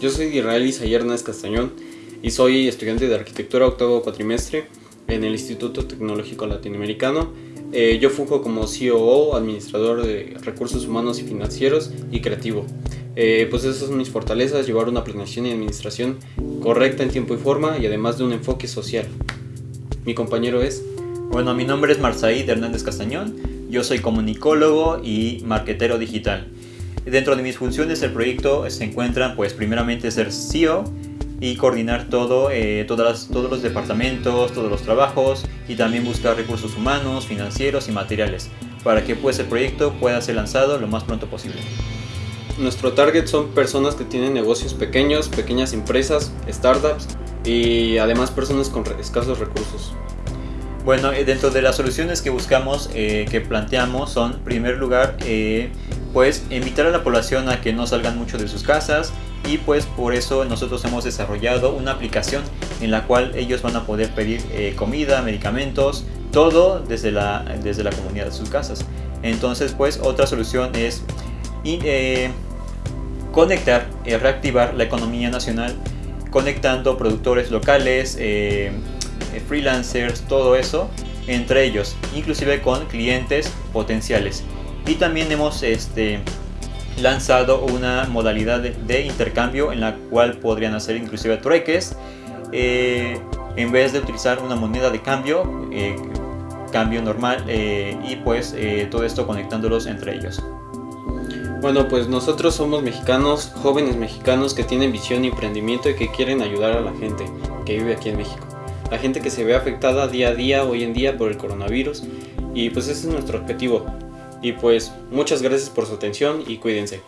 Yo soy Israel Isayer Castañón y soy estudiante de arquitectura octavo cuatrimestre en el Instituto Tecnológico Latinoamericano. Eh, yo funjo como COO, administrador de recursos humanos y financieros y creativo. Eh, pues esas son mis fortalezas, llevar una planeación y administración correcta en tiempo y forma y además de un enfoque social. Mi compañero es... Bueno, mi nombre es Marzaid Hernández Castañón, yo soy comunicólogo y marquetero digital. Dentro de mis funciones del proyecto se encuentran, pues primeramente ser CEO y coordinar todo, eh, todas todos los departamentos, todos los trabajos y también buscar recursos humanos, financieros y materiales para que pues el proyecto pueda ser lanzado lo más pronto posible. Nuestro target son personas que tienen negocios pequeños, pequeñas empresas, startups y además personas con escasos recursos. Bueno, eh, dentro de las soluciones que buscamos, eh, que planteamos son, en primer lugar, pues invitar a la población a que no salgan mucho de sus casas y pues por eso nosotros hemos desarrollado una aplicación en la cual ellos van a poder pedir eh, comida, medicamentos, todo desde la, desde la comunidad de sus casas. Entonces pues otra solución es eh, conectar, eh, reactivar la economía nacional conectando productores locales, freelancers, todo eso entre ellos, inclusive con clientes potenciales y también hemos este, lanzado una modalidad de, intercambio en la cual podrían hacer inclusive trueques eh, en vez de utilizar una moneda de cambio eh, cambio normal eh, y pues todo esto conectándolos entre ellos bueno, pues nosotros somos mexicanos, jóvenes mexicanos que tienen visión y emprendimiento y que quieren ayudar a la gente que vive aquí en México. La gente que se ve afectada día a día, hoy en día, por el coronavirus. Y pues ese es nuestro objetivo, y pues muchas gracias por su atención y cuídense.